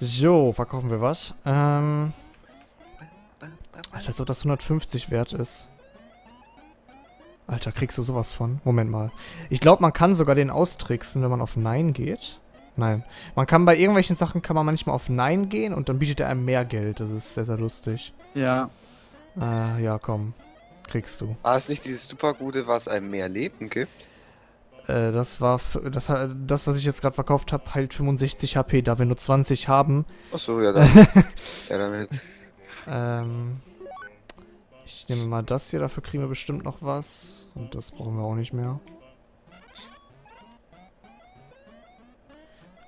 So, verkaufen wir was. Ähm. Alter, als ob das 150 wert ist. Alter, kriegst du sowas von? Moment mal. Ich glaube, man kann sogar den austricksen, wenn man auf Nein geht. Nein. Man kann bei irgendwelchen Sachen kann man manchmal auf Nein gehen und dann bietet er einem mehr Geld. Das ist sehr, sehr lustig. Ja. Äh, ja, komm. Kriegst du. War es nicht dieses super gute, was einem mehr Leben gibt? Äh, das war das, das, was ich jetzt gerade verkauft habe, heilt 65 HP, da wir nur 20 haben. Achso, ja, dann. ja, damit. Ähm, ich nehme mal das hier, dafür kriegen wir bestimmt noch was. Und das brauchen wir auch nicht mehr.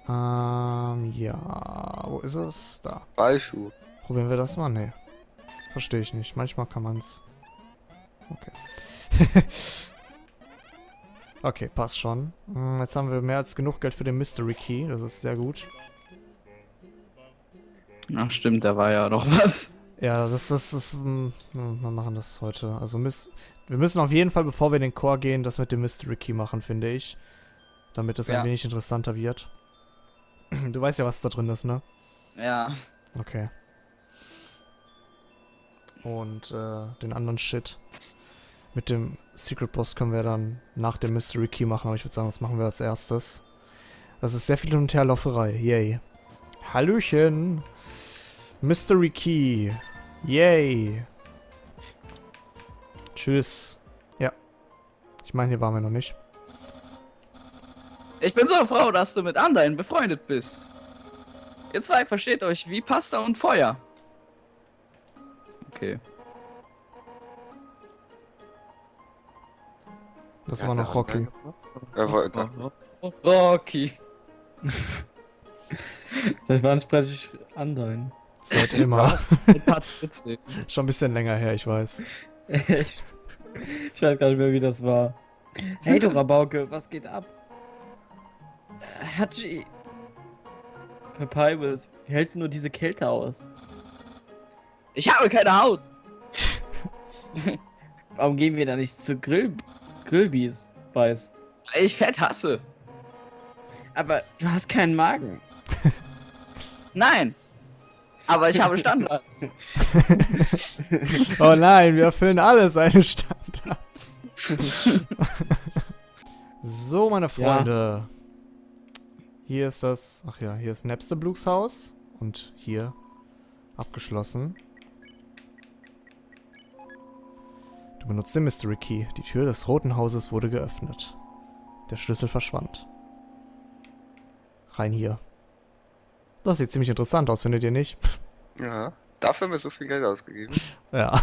Ähm, ja. Wo ist es? Da. Ballschuh. Probieren wir das mal? Nee. Verstehe ich nicht. Manchmal kann man es. Okay. okay, passt schon. Hm, jetzt haben wir mehr als genug Geld für den Mystery Key. Das ist sehr gut. Ach stimmt, da war ja noch was. Ja, das, das ist. Hm, wir machen das heute. Also wir müssen auf jeden Fall, bevor wir in den Core gehen, das mit dem Mystery Key machen, finde ich. Damit es ja. ein wenig interessanter wird. Du weißt ja, was da drin ist, ne? Ja. Okay. Und äh, den anderen Shit. Mit dem Secret Boss können wir dann nach dem Mystery Key machen, aber ich würde sagen, das machen wir als erstes. Das ist sehr viel Hin- und Herlauferei. Yay. Hallöchen. Mystery Key. Yay. Tschüss. Ja. Ich meine, hier waren wir noch nicht. Ich bin so froh, dass du mit anderen befreundet bist. Ihr zwei versteht euch wie Pasta und Feuer. Okay. Das ja, war noch Rocky. Rocky. Seit wann spreche ich Andein? Seit immer. Schon ein bisschen länger her, ich weiß. ich weiß gar nicht mehr, wie das war. Hey, du Rabauke, was geht ab? Hachi. Papyrus, wie hältst du nur diese Kälte aus? Ich habe keine Haut! Warum gehen wir da nicht zu Grill Grillbies, weiß? Weil ich Fett hasse. Aber du hast keinen Magen. Nein! Aber ich habe Standards. oh nein, wir erfüllen alle seine Standards. so, meine Freunde. Ja. Hier ist das... Ach ja, hier ist Napster Blues Haus. Und hier abgeschlossen. Du benutzt den Mystery Key. Die Tür des Roten Hauses wurde geöffnet. Der Schlüssel verschwand. Rein hier. Das sieht ziemlich interessant aus, findet ihr nicht? Ja, dafür haben wir so viel Geld ausgegeben. Ja.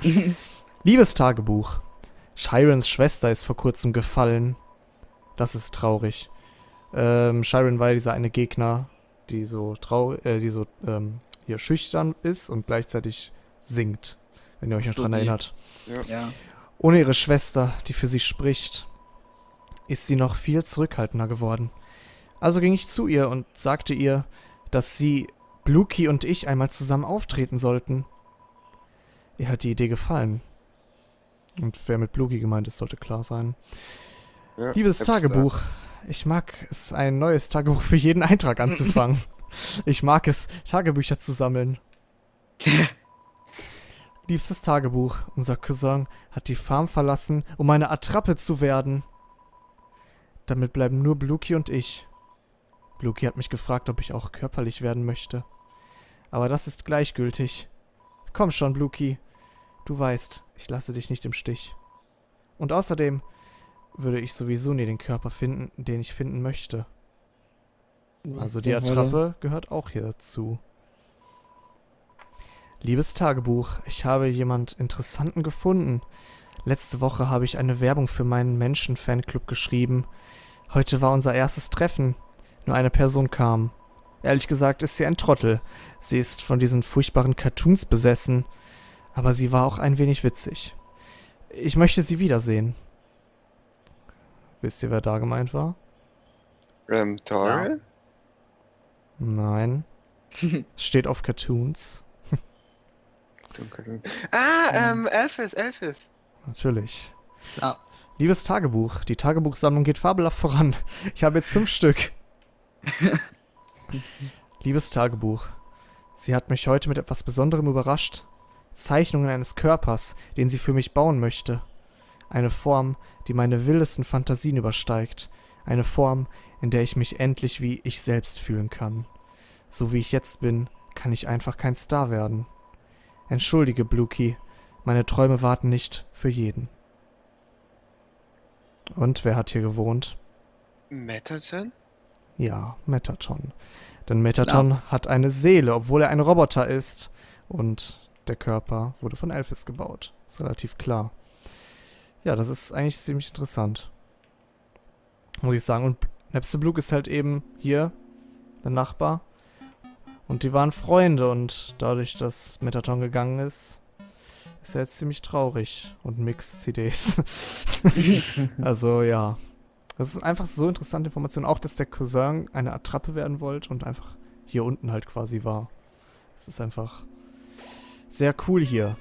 Liebes Tagebuch. Shirons Schwester ist vor kurzem gefallen. Das ist traurig. Ähm, Shiren war ja dieser eine Gegner, die so traurig, äh, die so ähm, hier schüchtern ist und gleichzeitig singt, wenn ihr euch noch so dran die. erinnert. Ja. ja. Ohne ihre Schwester, die für sie spricht, ist sie noch viel zurückhaltender geworden. Also ging ich zu ihr und sagte ihr, dass sie, Bluki und ich einmal zusammen auftreten sollten. Ihr hat die Idee gefallen. Und wer mit Bluki gemeint ist, sollte klar sein. Ja, Liebes Tagebuch, ich mag es, ein neues Tagebuch für jeden Eintrag anzufangen. ich mag es, Tagebücher zu sammeln. Liebstes Tagebuch, unser Cousin hat die Farm verlassen, um eine Attrappe zu werden. Damit bleiben nur Bluki und ich. Bluki hat mich gefragt, ob ich auch körperlich werden möchte. Aber das ist gleichgültig. Komm schon, Bluki. Du weißt, ich lasse dich nicht im Stich. Und außerdem, würde ich sowieso nie den Körper finden, den ich finden möchte. Was also die Attrappe gehört auch hier dazu. Liebes Tagebuch, ich habe jemand Interessanten gefunden. Letzte Woche habe ich eine Werbung für meinen Menschen-Fanclub geschrieben. Heute war unser erstes Treffen. Nur eine Person kam. Ehrlich gesagt ist sie ein Trottel. Sie ist von diesen furchtbaren Cartoons besessen. Aber sie war auch ein wenig witzig. Ich möchte sie wiedersehen. Wisst ihr, wer da gemeint war? Ähm, Toriel? Ja. Nein. Steht auf Cartoons. Ah, ähm, Elphys, Elphys. Natürlich. Ja. Liebes Tagebuch, die Tagebuchsammlung geht fabelhaft voran. Ich habe jetzt fünf Stück. Liebes Tagebuch, sie hat mich heute mit etwas Besonderem überrascht. Zeichnungen eines Körpers, den sie für mich bauen möchte. Eine Form, die meine wildesten Fantasien übersteigt. Eine Form, in der ich mich endlich wie ich selbst fühlen kann. So wie ich jetzt bin, kann ich einfach kein Star werden. Entschuldige, Bluky, meine Träume warten nicht für jeden. Und wer hat hier gewohnt? Metaton? Ja, Metaton. Denn Metaton hat eine Seele, obwohl er ein Roboter ist. Und der Körper wurde von Elphys gebaut. Ist relativ klar. Ja, das ist eigentlich ziemlich interessant. Muss ich sagen. Und Nepstebluk ist halt eben hier, der Nachbar. Und die waren Freunde und dadurch, dass Metaton gegangen ist, ist er jetzt ziemlich traurig und mixt CDs. also ja. Das ist einfach so interessante Information. Auch, dass der Cousin eine Attrappe werden wollte und einfach hier unten halt quasi war. Das ist einfach sehr cool hier.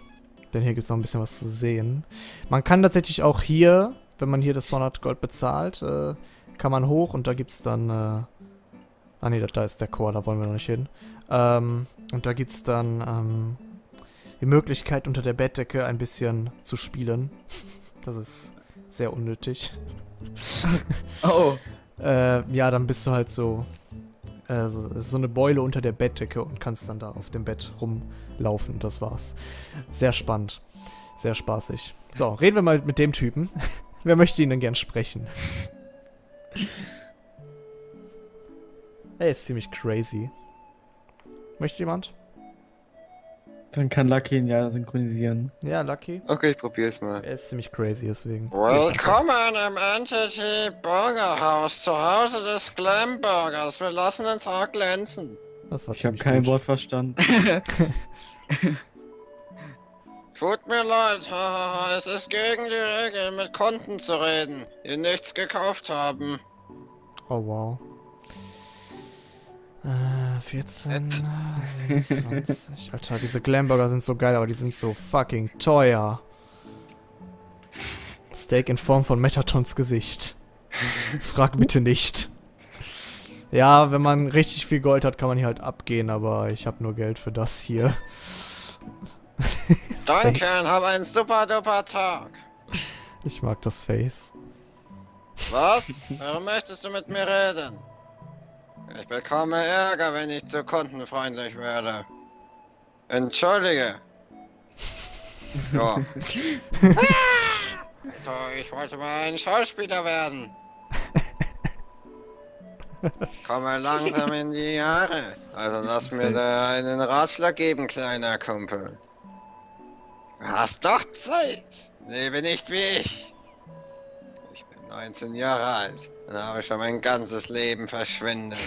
Denn hier gibt es noch ein bisschen was zu sehen. Man kann tatsächlich auch hier, wenn man hier das 100 Gold bezahlt, äh, kann man hoch und da gibt es dann... Äh, ah ne, da, da ist der Chor, da wollen wir noch nicht hin. Ähm, und da gibt es dann ähm, die Möglichkeit, unter der Bettdecke ein bisschen zu spielen. Das ist sehr unnötig. Oh. Äh, ja, dann bist du halt so, äh, so, so eine Beule unter der Bettdecke und kannst dann da auf dem Bett rumlaufen. Das war's. Sehr spannend. Sehr spaßig. So, reden wir mal mit dem Typen. Wer möchte ihn denn gern sprechen? Er ist ziemlich crazy. Möchte jemand? Dann kann Lucky ihn ja synchronisieren. Ja, Lucky. Okay, ich probier's mal. Er ist ziemlich crazy, deswegen. Willkommen im Entity Burgerhaus, zu Hause des Glamburgers. Wir lassen den Tag glänzen. Das war Ich habe kein gut. Wort verstanden. Tut mir leid, hahaha, es ist gegen die Regel, mit Konten zu reden, die nichts gekauft haben. Oh, wow. Äh, 14, äh, 27. Alter, diese Glamburger sind so geil, aber die sind so fucking teuer. Steak in Form von Metatons Gesicht. Frag bitte nicht. Ja, wenn man richtig viel Gold hat, kann man hier halt abgehen, aber ich habe nur Geld für das hier. Danke und hab einen super duper Tag. Ich mag das Face. Was? Warum möchtest du mit mir reden? Ich bekomme Ärger, wenn ich zu kundenfreundlich werde. Entschuldige. Ja. so, ich wollte mal ein Schauspieler werden. Ich komme langsam in die Jahre. Also lass mir da einen Ratschlag geben, kleiner Kumpel. Du hast doch Zeit. Lebe nicht wie ich. Ich bin 19 Jahre alt und habe schon mein ganzes Leben verschwendet.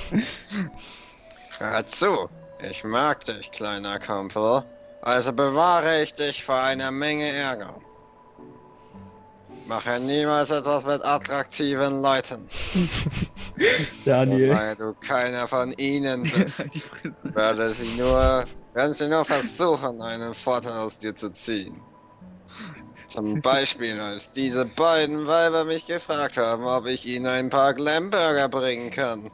Hör zu, ich mag dich, kleiner Kumpel. Also bewahre ich dich vor einer Menge Ärger. Mache niemals etwas mit attraktiven Leuten. Daniel. Weil du keiner von ihnen bist. werde sie nur, werden sie nur versuchen, einen Vorteil aus dir zu ziehen. Zum Beispiel, als diese beiden Weiber mich gefragt haben, ob ich ihnen ein paar Glamburger bringen kann.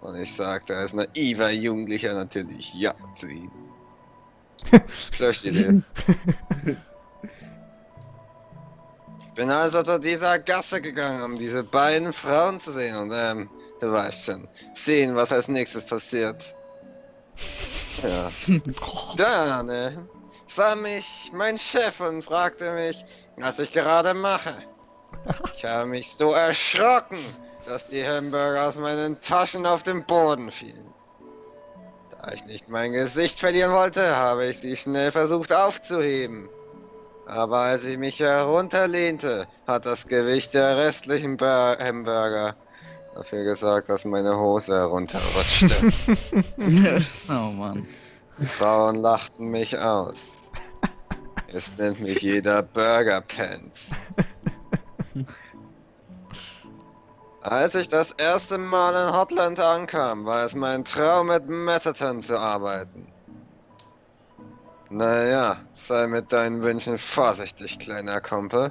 Und ich sagte als naiver Jugendlicher natürlich ja zu ihnen. Schlechte Idee. Ich bin also zu dieser Gasse gegangen, um diese beiden Frauen zu sehen und ähm, du weißt schon, sehen, was als nächstes passiert. Ja. Dann, äh, sah mich mein Chef und fragte mich, was ich gerade mache. Ich habe mich so erschrocken, dass die Hamburger aus meinen Taschen auf den Boden fielen. Da ich nicht mein Gesicht verlieren wollte, habe ich sie schnell versucht aufzuheben. Aber als ich mich herunterlehnte, hat das Gewicht der restlichen Bur Hamburger dafür gesorgt, dass meine Hose herunterrutschte. oh Mann. Die Frauen lachten mich aus. Es nennt mich jeder Burger Pants. Als ich das erste Mal in Hotland ankam, war es mein Traum, mit Metaton zu arbeiten. Naja, sei mit deinen Wünschen vorsichtig, kleiner Kumpel.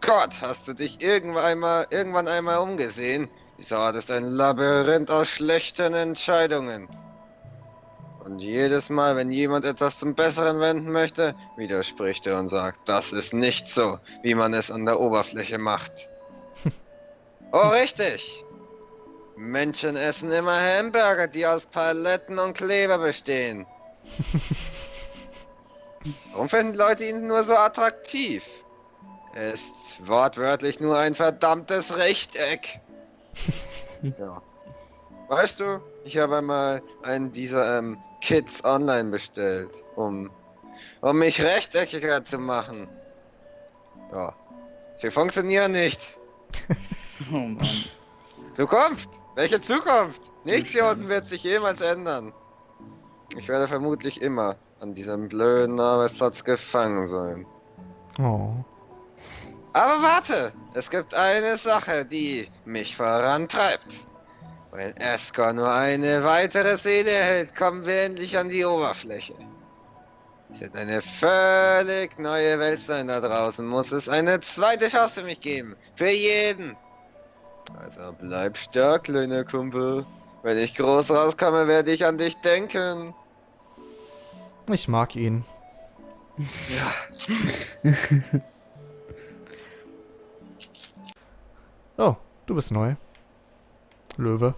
Gott, hast du dich irgendwann einmal, irgendwann einmal umgesehen? Dieser Ort ist ein Labyrinth aus schlechten Entscheidungen. Und jedes Mal, wenn jemand etwas zum Besseren wenden möchte, widerspricht er und sagt, das ist nicht so, wie man es an der Oberfläche macht. oh, richtig! Menschen essen immer Hamburger, die aus Paletten und Kleber bestehen. Warum finden Leute ihn nur so attraktiv? Er ist wortwörtlich nur ein verdammtes Rechteck. ja. Weißt du, ich habe einmal einen dieser ähm, Kits online bestellt, um, um mich rechteckiger zu machen. Ja. Sie funktionieren nicht. Oh Mann. Zukunft! Welche Zukunft? Nichts hier unten wird sich jemals ändern. Ich werde vermutlich immer an diesem blöden Arbeitsplatz gefangen sein. Oh. Aber warte! Es gibt eine Sache, die mich vorantreibt. Wenn Escor nur eine weitere Szene erhält, kommen wir endlich an die Oberfläche. Es wird eine völlig neue Welt sein da draußen. Muss es eine zweite Chance für mich geben. Für jeden. Also bleib stark, kleiner Kumpel. Wenn ich groß rauskomme, werde ich an dich denken. Ich mag ihn. Ja. Oh, du bist neu. Löwe.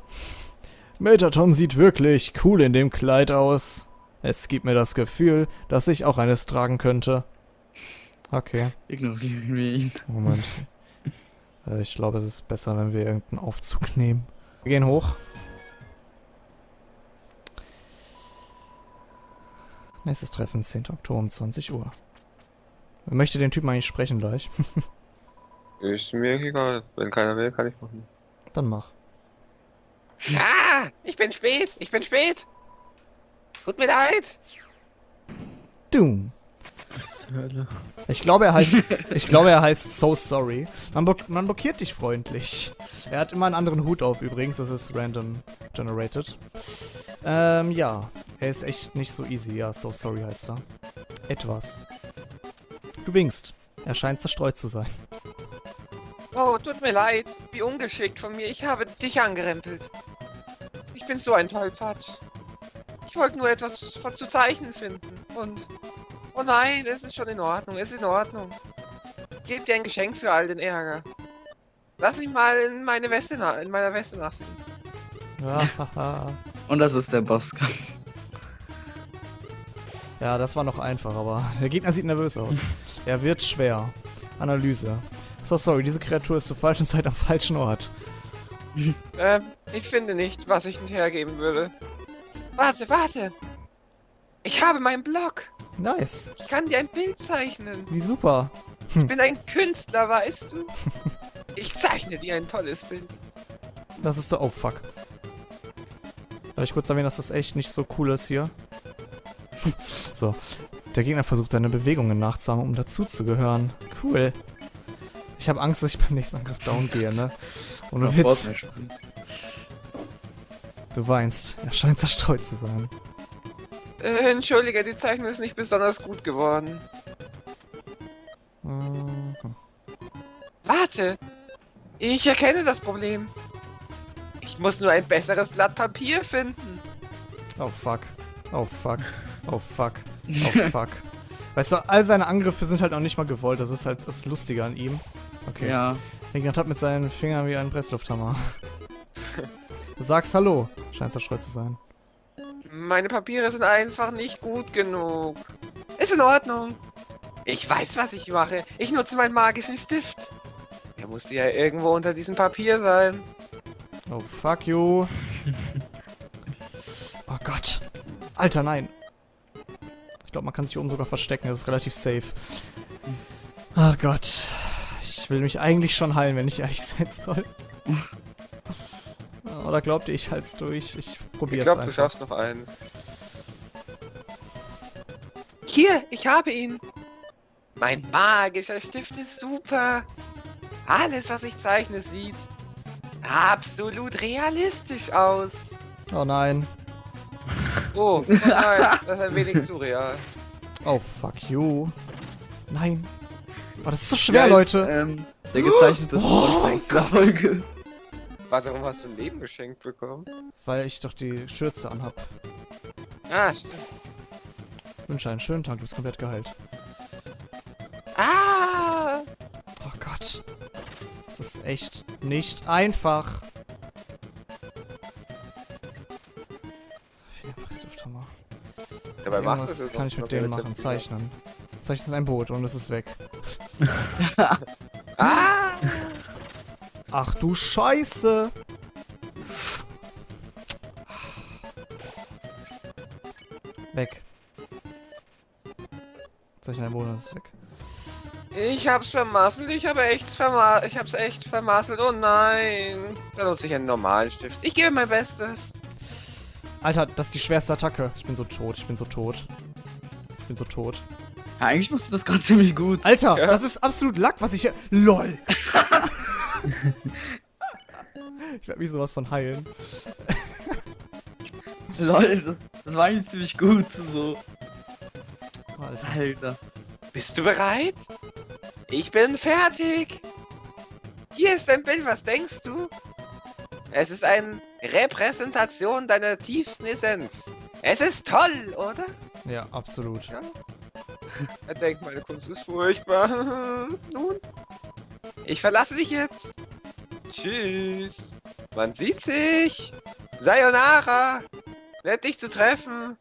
Metaton sieht wirklich cool in dem Kleid aus. Es gibt mir das Gefühl, dass ich auch eines tragen könnte. Okay, Ignorieren wir ihn. Moment. Äh, ich glaube, es ist besser, wenn wir irgendeinen Aufzug nehmen. Wir gehen hoch. Nächstes Treffen, 10. Oktober um 20 Uhr. Wer möchte den Typen eigentlich sprechen gleich? Ist mir egal. Wenn keiner will, kann ich machen. Dann mach. Ah, ich bin spät, ich bin spät. Tut mir leid. Doom. Ich glaube, er heißt. ich glaube, er heißt So Sorry. Man, block man blockiert dich freundlich. Er hat immer einen anderen Hut auf übrigens. Das ist random generated. Ähm, ja. Er ist echt nicht so easy. Ja, So Sorry heißt er. Etwas. Du winkst. Er scheint zerstreut zu sein. Oh, tut mir leid. Wie ungeschickt von mir. Ich habe dich angerempelt. Ich bin so ein Tollpatsch. Ich wollte nur etwas zu zeichnen finden. Und... Oh nein, es ist schon in Ordnung. Es ist in Ordnung. Ich gebe dir ein Geschenk für all den Ärger. Lass mich mal in meine Weste na in meiner Weste haha. Und das ist der Bosskampf. ja, das war noch einfach, aber der Gegner sieht nervös aus. Er wird schwer. Analyse. So sorry, diese Kreatur ist zur falschen Zeit am falschen Ort. Ähm, ich finde nicht, was ich hergeben würde. Warte, warte. Ich habe meinen Blog. Nice. Ich kann dir ein Bild zeichnen. Wie super. Ich bin ein Künstler, weißt du? Ich zeichne dir ein tolles Bild. Das ist so. Oh fuck. Darf ich kurz erwähnen, dass das echt nicht so cool ist hier? so. Der Gegner versucht seine Bewegungen nachzuahmen, um dazuzugehören. Cool. Ich habe Angst, dass ich beim nächsten Angriff down gehe, ne? Ohne Auf Witz. Du weinst. Er scheint zerstreut zu sein. Äh, entschuldige, die Zeichnung ist nicht besonders gut geworden. Mhm. Warte! Ich erkenne das Problem. Ich muss nur ein besseres Blatt Papier finden. Oh fuck. Oh fuck. Oh fuck. Oh fuck. Weißt du, all seine Angriffe sind halt auch nicht mal gewollt. Das ist halt das Lustige an ihm. Okay. Ja. Regner hat mit seinen Fingern wie ein Presslufthammer. du sagst Hallo. Scheint zerstreut zu sein. Meine Papiere sind einfach nicht gut genug. Ist in Ordnung. Ich weiß, was ich mache. Ich nutze meinen magischen Stift. Er muss ja irgendwo unter diesem Papier sein. Oh, fuck you. oh Gott. Alter, nein. Ich glaube, man kann sich hier oben sogar verstecken. Das ist relativ safe. Ach Gott. Ich will mich eigentlich schon heilen, wenn ich ehrlich sein soll. Oder glaubt ihr, ich halt's durch? Ich Ich probier's glaube, du schaffst noch eins. Hier, ich habe ihn. Mein magischer Stift ist super. Alles, was ich zeichne, sieht absolut realistisch aus. Oh nein. Oh, oh nein, das ist ein wenig zu real. Oh, fuck you. Nein. Oh, das ist so schwer, Ja, ist, Leute. Ähm, der gezeichnete Oh mein Gott. Folge. Warum hast du ein Leben geschenkt bekommen? Weil ich doch die Schürze anhab. Ah, stimmt. Wünsche einen schönen Tag, du bist komplett geheilt. Ah! Oh Gott. Das ist echt nicht einfach. Presslufthammer. Dabei macht Irgendwas es kann ich mit denen machen. Zeichnen. Zeichnen ein Boot und es ist weg. Ah! Ach du Scheiße! Weg. Zeichnen ein es ist weg. Ich hab's vermasselt, ich habe echt verma ich hab's echt vermasselt. Oh nein. Da nutze ich einen normalen Stift. Ich gebe mein Bestes. Alter, das ist die schwerste Attacke. Ich bin so tot, ich bin so tot. Ich bin so tot. Ja, eigentlich machst du das gerade ziemlich gut. Alter, Ja. das ist absolut Lack, was ich hier. LOL! ich werde mich sowas von heilen. Lol, das, das war eigentlich ziemlich gut. So. Alter. Alter. Bist du bereit? Ich bin fertig. Hier ist ein Bild, was denkst du? Es ist eine Repräsentation deiner tiefsten Essenz. Es ist toll, oder? Ja, absolut. Ja. Er denkt, meine Kunst ist furchtbar. Nun, ich verlasse dich jetzt. Tschüss. Man sieht sich. Sayonara. Nett dich zu treffen.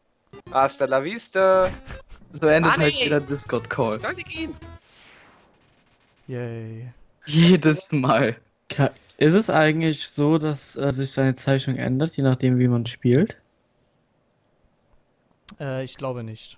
Hasta la vista. So endet Manni! halt jeder Discord-Call. Ich sollte gehen. Yay. Jedes Mal. Ist es eigentlich so, dass äh, sich seine Zeichnung ändert, je nachdem, wie man spielt? Äh, ich glaube nicht.